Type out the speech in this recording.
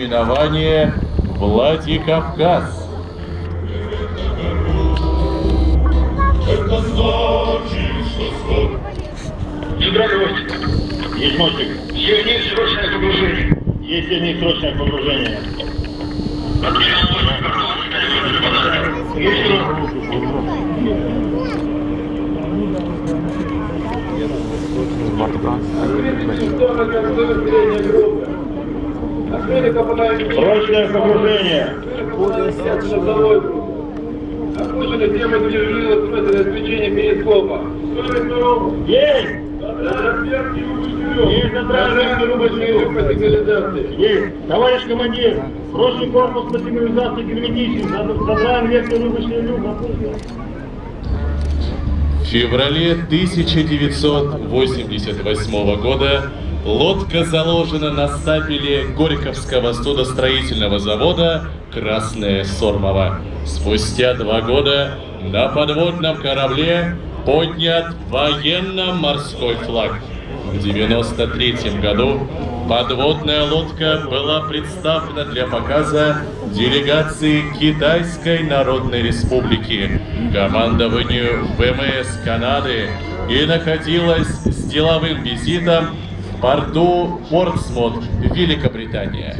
наименование Владикавказ. Это значит, что скоро Гидрогвоздик. Есть мостик. Сильнее срочное погружение. Есть сильное срочное погружение. Есть срок. Срочное погружение. Обслуживание темы движения устройства обеспечения перископа. Есть! Есть отражение рубочный рух. по сигнализации. Есть! Товарищ командир, срочный корпус по сигнализации герметичен. Забираем верхний рубочный люк. В феврале 1988 года лодка заложена на стапеле Горьковского судостроительного завода «Красное Сормово». Спустя два года на подводном корабле поднят военно-морской флаг. В 1993 году подводная лодка была представлена для показа делегации Китайской Народной Республики, командованию ВМС Канады и находилась с деловым визитом порту Портсмут, Великобритания.